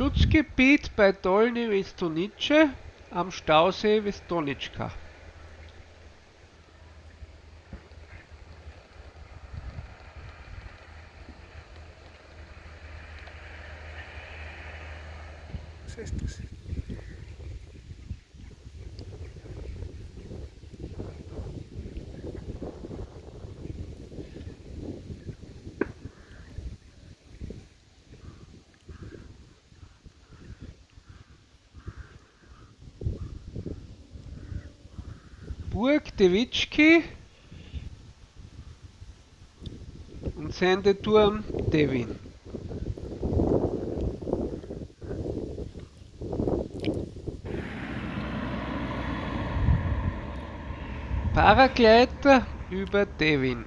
Schutzgebiet bei Dolny Vistonice am Stausee Vistonicka. Was ist das? Burg Devičky und Sendeturm Devin. Paragleiter über Devin.